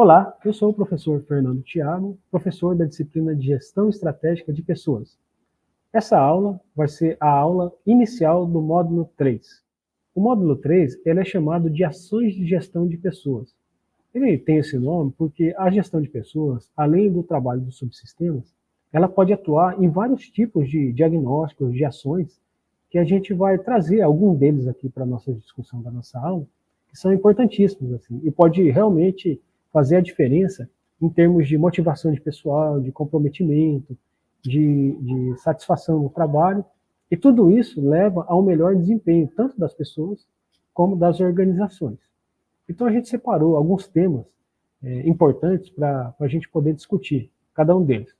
Olá, eu sou o professor Fernando Thiago, professor da disciplina de Gestão Estratégica de Pessoas. Essa aula vai ser a aula inicial do módulo 3. O módulo 3 ele é chamado de Ações de Gestão de Pessoas. Ele tem esse nome porque a gestão de pessoas, além do trabalho dos subsistemas, ela pode atuar em vários tipos de diagnósticos, de ações, que a gente vai trazer algum deles aqui para a nossa discussão da nossa aula, que são importantíssimos, assim, e pode realmente fazer a diferença em termos de motivação de pessoal, de comprometimento, de, de satisfação no trabalho, e tudo isso leva ao melhor desempenho, tanto das pessoas como das organizações. Então a gente separou alguns temas é, importantes para a gente poder discutir, cada um deles.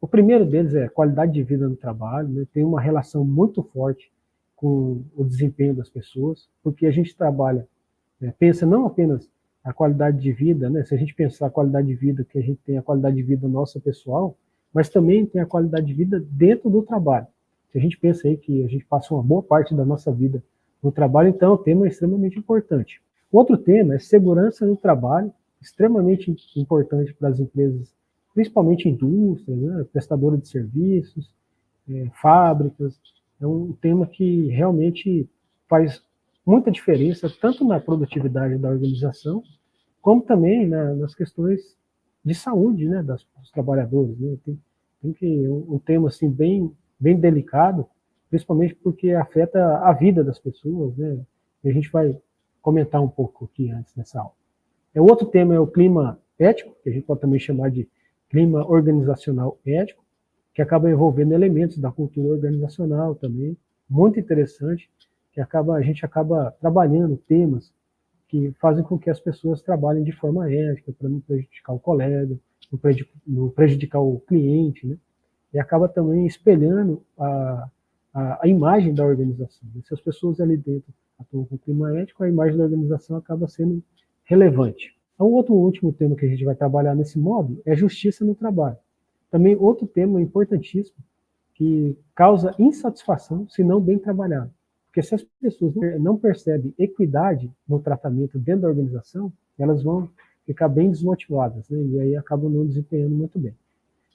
O primeiro deles é qualidade de vida no trabalho, né, tem uma relação muito forte com o desempenho das pessoas, porque a gente trabalha, é, pensa não apenas a qualidade de vida, né? se a gente pensar a qualidade de vida, que a gente tem a qualidade de vida nossa pessoal, mas também tem a qualidade de vida dentro do trabalho. Se a gente pensa aí que a gente passa uma boa parte da nossa vida no trabalho, então o tema é extremamente importante. Outro tema é segurança no trabalho, extremamente importante para as empresas, principalmente indústrias, né? prestadora de serviços, é, fábricas. É um tema que realmente faz muita diferença, tanto na produtividade da organização, como também na, nas questões de saúde né, das, dos trabalhadores. Né? Tem, tem que um, tema assim bem, bem delicado, principalmente porque afeta a vida das pessoas, né? E a gente vai comentar um pouco aqui antes nessa aula. É, o outro tema é o clima ético, que a gente pode também chamar de clima organizacional ético, que acaba envolvendo elementos da cultura organizacional também, muito interessante, acaba, a gente acaba trabalhando temas que fazem com que as pessoas trabalhem de forma ética, para não prejudicar o colega, não prejudicar o cliente, né? e acaba também espelhando a, a, a imagem da organização. Se as pessoas ali dentro atuam com clima ético, a imagem da organização acaba sendo relevante. Então, outro último tema que a gente vai trabalhar nesse módulo é justiça no trabalho. Também outro tema importantíssimo que causa insatisfação se não bem trabalhado. Porque se as pessoas não percebem equidade no tratamento dentro da organização, elas vão ficar bem desmotivadas, né? e aí acabam não desempenhando muito bem.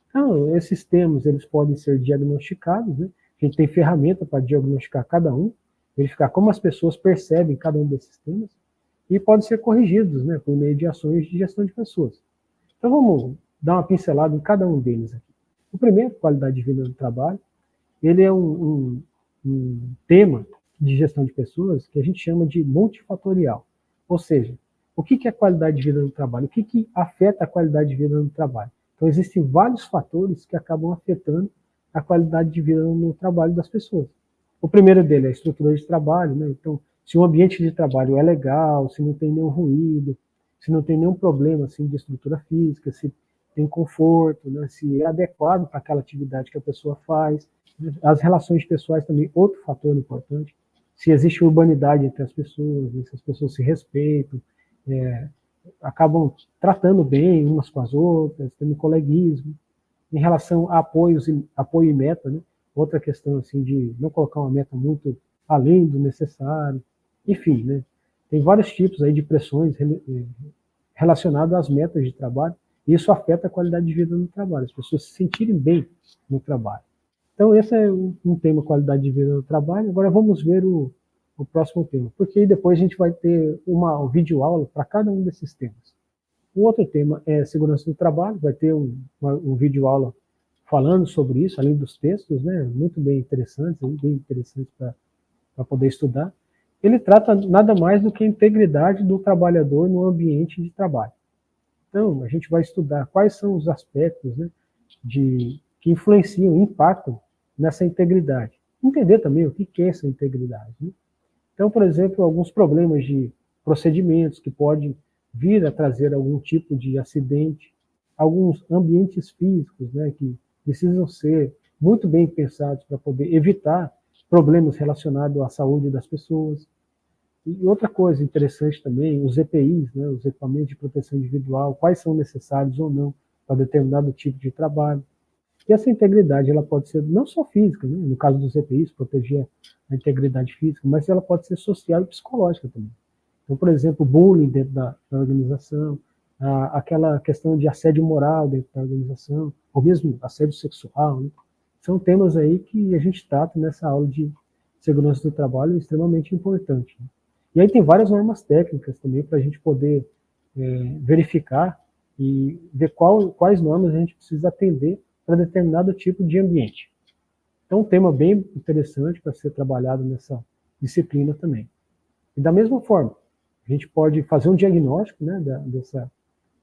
Então, esses termos, eles podem ser diagnosticados, né? a gente tem ferramenta para diagnosticar cada um, verificar como as pessoas percebem cada um desses temas, e podem ser corrigidos né, por meio de ações de gestão de pessoas. Então vamos dar uma pincelada em cada um deles aqui. O primeiro, qualidade de vida do trabalho, ele é um, um, um tema de gestão de pessoas que a gente chama de multifatorial. Ou seja, o que é qualidade de vida no trabalho? O que, que afeta a qualidade de vida no trabalho? Então, existem vários fatores que acabam afetando a qualidade de vida no trabalho das pessoas. O primeiro dele é a estrutura de trabalho, né? Então, se o ambiente de trabalho é legal, se não tem nenhum ruído, se não tem nenhum problema assim de estrutura física, se tem conforto, né? se é adequado para aquela atividade que a pessoa faz. As relações pessoais também, outro fator importante se existe urbanidade entre as pessoas, se as pessoas se respeitam, é, acabam tratando bem umas com as outras, tendo coleguismo. Em relação a apoios, apoio e meta, né? outra questão assim de não colocar uma meta muito além do necessário, enfim, né? tem vários tipos aí de pressões é, relacionadas às metas de trabalho, e isso afeta a qualidade de vida no trabalho, as pessoas se sentirem bem no trabalho. Então, esse é um tema qualidade de vida no trabalho. Agora vamos ver o, o próximo tema, porque depois a gente vai ter uma um vídeo aula para cada um desses temas. O outro tema é segurança do trabalho, vai ter um, uma, um vídeo aula falando sobre isso, além dos textos, né, muito bem interessantes, bem interessantes para poder estudar. Ele trata nada mais do que a integridade do trabalhador no ambiente de trabalho. Então, a gente vai estudar quais são os aspectos né, de, que influenciam, impactam nessa integridade. Entender também o que é essa integridade. Né? Então, por exemplo, alguns problemas de procedimentos que podem vir a trazer algum tipo de acidente, alguns ambientes físicos né, que precisam ser muito bem pensados para poder evitar problemas relacionados à saúde das pessoas. E outra coisa interessante também, os EPIs, né, os equipamentos de proteção individual, quais são necessários ou não para determinado tipo de trabalho. E essa integridade ela pode ser não só física, né? no caso dos EPIs, proteger a integridade física, mas ela pode ser social e psicológica também. Então, por exemplo, bullying dentro da, da organização, a, aquela questão de assédio moral dentro da organização, ou mesmo assédio sexual, né? são temas aí que a gente trata nessa aula de segurança do trabalho extremamente importante. Né? E aí tem várias normas técnicas também para a gente poder é, verificar e ver qual, quais normas a gente precisa atender para determinado tipo de ambiente. Então, um tema bem interessante para ser trabalhado nessa disciplina também. E da mesma forma, a gente pode fazer um diagnóstico né, da, dessa,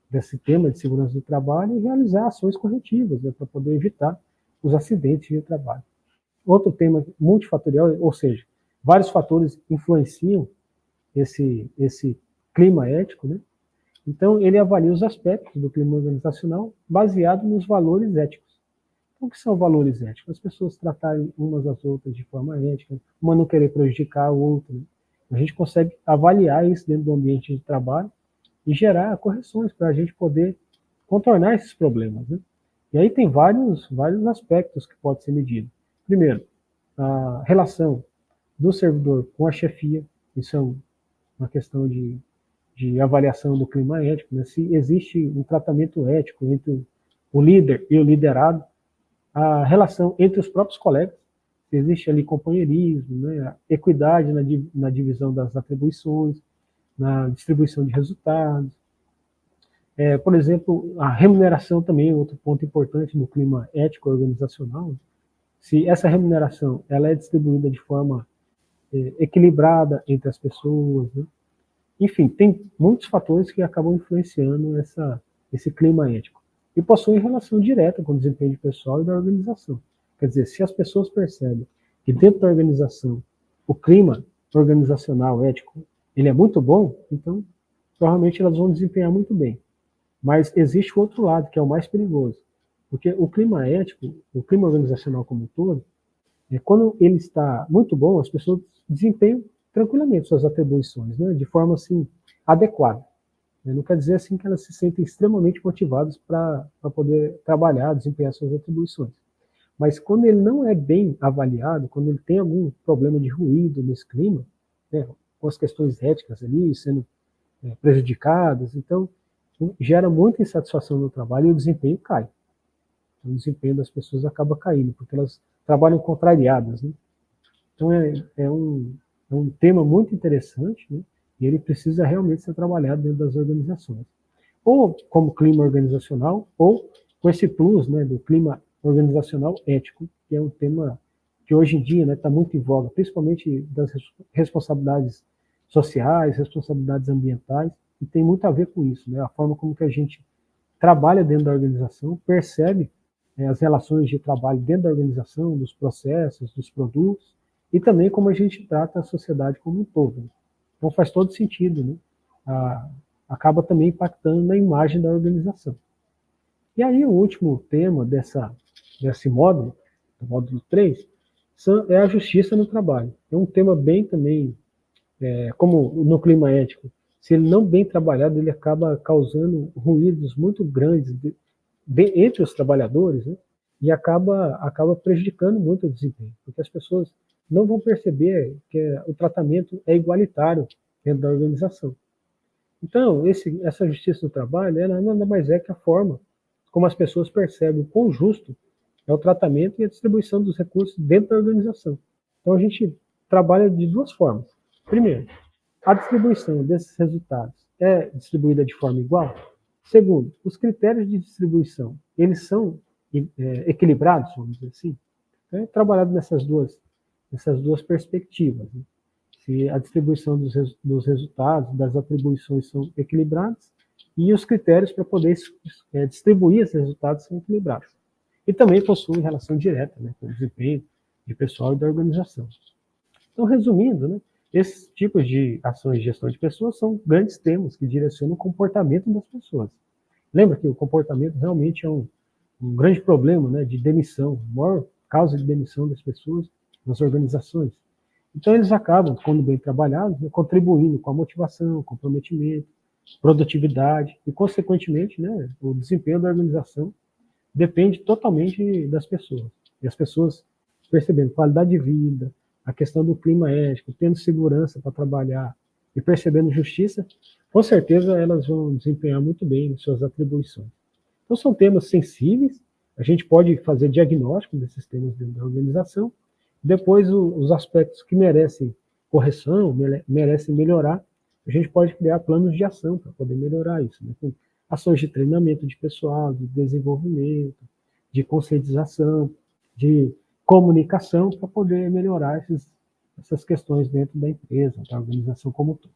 desse tema de segurança do trabalho e realizar ações corretivas né, para poder evitar os acidentes de trabalho. Outro tema multifatorial, ou seja, vários fatores influenciam esse, esse clima ético, né? Então, ele avalia os aspectos do clima organizacional baseado nos valores éticos. O que são valores éticos? As pessoas tratarem umas às outras de forma ética, uma não querer prejudicar a outra. A gente consegue avaliar isso dentro do ambiente de trabalho e gerar correções para a gente poder contornar esses problemas. Né? E aí tem vários, vários aspectos que pode ser medido. Primeiro, a relação do servidor com a chefia, isso é uma questão de de avaliação do clima ético, né? se existe um tratamento ético entre o líder e o liderado, a relação entre os próprios colegas, se existe ali companheirismo, né? equidade na, na divisão das atribuições, na distribuição de resultados. É, por exemplo, a remuneração também é outro ponto importante no clima ético organizacional. Se essa remuneração ela é distribuída de forma é, equilibrada entre as pessoas, né? Enfim, tem muitos fatores que acabam influenciando essa, esse clima ético. E possuem relação direta com o desempenho pessoal e da organização. Quer dizer, se as pessoas percebem que dentro da organização o clima organizacional ético ele é muito bom, então provavelmente elas vão desempenhar muito bem. Mas existe o outro lado, que é o mais perigoso. Porque o clima ético, o clima organizacional como um todo, é, quando ele está muito bom, as pessoas desempenham tranquilamente suas atribuições, né, de forma assim adequada. Não quer dizer assim que elas se sentem extremamente motivadas para poder trabalhar, desempenhar suas atribuições. Mas quando ele não é bem avaliado, quando ele tem algum problema de ruído nesse clima, né, com as questões éticas ali sendo é, prejudicadas, então gera muita insatisfação no trabalho e o desempenho cai. Então, o desempenho das pessoas acaba caindo, porque elas trabalham contrariadas. Né? Então é, é um, é um tema muito interessante, né? E ele precisa realmente ser trabalhado dentro das organizações. Ou como clima organizacional, ou com esse plus né, do clima organizacional ético, que é um tema que hoje em dia está né, tá muito em voga, principalmente das responsabilidades sociais, responsabilidades ambientais, e tem muito a ver com isso, né, a forma como que a gente trabalha dentro da organização, percebe é, as relações de trabalho dentro da organização, dos processos, dos produtos, e também como a gente trata a sociedade como um todo. Então faz todo sentido, né? Ah, acaba também impactando na imagem da organização. E aí o último tema dessa, desse módulo, do módulo 3, é a justiça no trabalho. É um tema bem também, é, como no clima ético, se ele não bem trabalhado, ele acaba causando ruídos muito grandes de, de, entre os trabalhadores, né? e acaba, acaba prejudicando muito o desempenho, porque as pessoas não vão perceber que o tratamento é igualitário dentro da organização. Então, esse, essa justiça do trabalho ela nada mais é que a forma como as pessoas percebem o quão justo é o tratamento e a distribuição dos recursos dentro da organização. Então, a gente trabalha de duas formas. Primeiro, a distribuição desses resultados é distribuída de forma igual? Segundo, os critérios de distribuição, eles são é, equilibrados, vamos dizer assim? Então, é trabalhado nessas duas essas duas perspectivas. Né? Se a distribuição dos, res, dos, resultados, das atribuições são equilibradas e os critérios para poder é, distribuir esses resultados são equilibrados. E também possui relação direta né, com o desempenho de pessoal e da organização. Então, resumindo, né, esses tipos de ações de gestão de pessoas são grandes temas que direcionam o comportamento das pessoas. Lembra que o comportamento realmente é um, um grande problema né, de demissão, a maior causa de demissão das pessoas nas organizações. Então, eles acabam, quando bem trabalhados, né, contribuindo com a motivação, comprometimento, produtividade e, consequentemente, né, o desempenho da organização depende totalmente das pessoas. E as pessoas percebendo qualidade de vida, a questão do clima ético, tendo segurança para trabalhar e percebendo justiça, com certeza elas vão desempenhar muito bem suas atribuições. Então são temas sensíveis, a gente pode fazer diagnóstico desses temas dentro da organização, depois os aspectos que merecem correção, merecem melhorar, a gente pode criar planos de ação para poder melhorar isso, né? ações de treinamento de pessoal, de desenvolvimento, de conscientização, de comunicação, para poder melhorar esses, essas questões dentro da empresa, da organização como um todo.